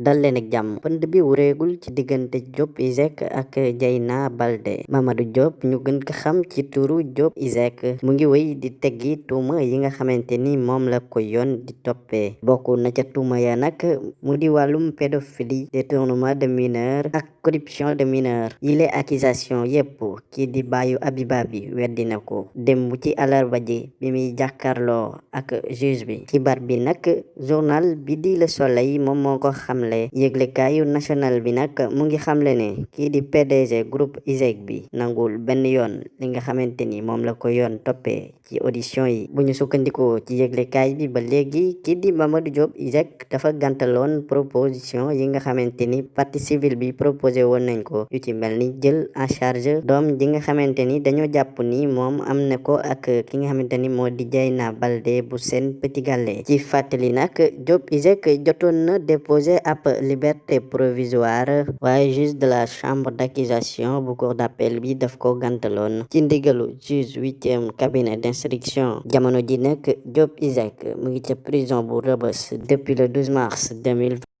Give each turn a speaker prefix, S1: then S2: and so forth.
S1: dal leen ak jàmm pënd bi wureegul ci diggante Diop Iseg ak Dieyna Baldé Mamadou Diop ñu gën ko xam ci turu Diop Iseg mu ngi wéy di teggi tuuma yi nga xamante ni moom la ko yoon di toppee. Bokk na ca tuuma ya nag mu di wàllum pédophilie détournement de mineur ak corruption de mineur yile accusation yépp kii di bàyyu Abiba bi weddi na ko. Démb ci alarba ji bi muy jàkkarloo ak juge bi. Xibaar bi nag journal bi di Le Soleil moom moo ko xamle. Yëglekaayu national bi nag mu ngi xamle ne kii di PDG groupe ISEG bi nangul benn yoon li nga xamante ni moom la ko yoon toppee ci audition yi. Bu ñu ci yëglekaay bi ba léegi kii di Mamadou Diop ISEG dafa gàntaloon proposition yi nga xamante ni partie civile bi proposé woon nañ ko. Yu ci mel ni jël en charge doom ji nga xamante ni dañoo jàpp ni moom am na ko ak ki nga xamante ni moo di Dieyna Baldé bu Sen Petit Gallé ci fàttali nag Diop ISEG jotoon na liberté provisoire waaye juge de la chambre d'accusation bu cour d'appel bi daf ko gàntaloon. Ci ndigalu juge huitième cabinet d'instruction. Jamono ji Diop ISEG mu ngi ca prison bu depuis le 12 mars 2020